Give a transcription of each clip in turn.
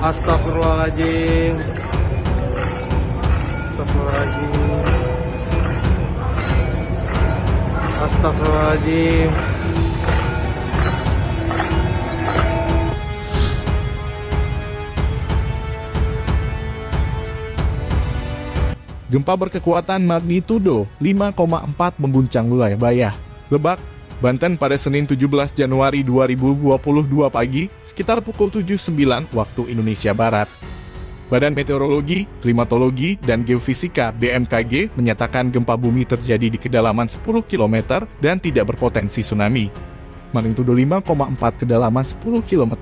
Astagfirullahaladzim. Astagfirullahaladzim. Astagfirullahaladzim. Gempa berkekuatan magnitudo 5,4 mengguncang wilayah Bayah, Lebak, Banten pada Senin 17 Januari 2022 pagi sekitar pukul 7.09 waktu Indonesia Barat. Badan Meteorologi, Klimatologi, dan Geofisika BMKG menyatakan gempa bumi terjadi di kedalaman 10 km dan tidak berpotensi tsunami. Magnitudo 5,4 kedalaman 10 km.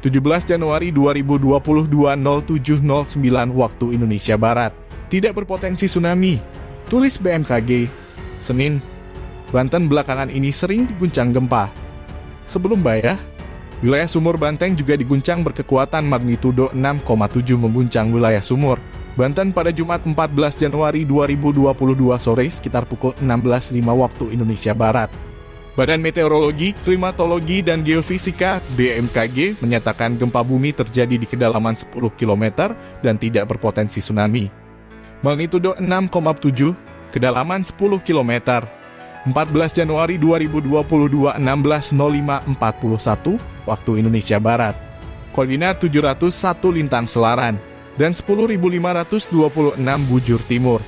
17 Januari 2022 0709 waktu Indonesia Barat. Tidak berpotensi tsunami. Tulis BMKG. Senin, Banten belakangan ini sering diguncang gempa. Sebelum Bayah, wilayah Sumur Banteng juga diguncang berkekuatan magnitudo 6,7 mengguncang wilayah Sumur. Banten pada Jumat 14 Januari 2022 sore sekitar pukul 16.05 waktu Indonesia Barat. Badan Meteorologi, Klimatologi, dan Geofisika BMKG menyatakan gempa bumi terjadi di kedalaman 10 km dan tidak berpotensi tsunami. Magnitudo 6,7, kedalaman 10 km. 14 Januari 2022 16.05.41 waktu Indonesia Barat. Koordinat 701 Lintang Selaran dan 10.526 Bujur Timur.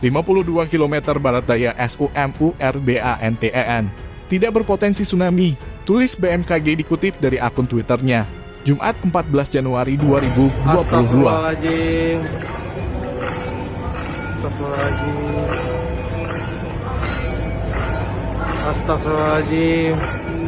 52 km barat daya SUMURBANTEN. Tidak berpotensi tsunami, tulis BMKG dikutip dari akun Twitternya. Jumat 14 Januari 2022. Astagfirullahaladzim Astagfirullahaladzim Astagfirullahaladzim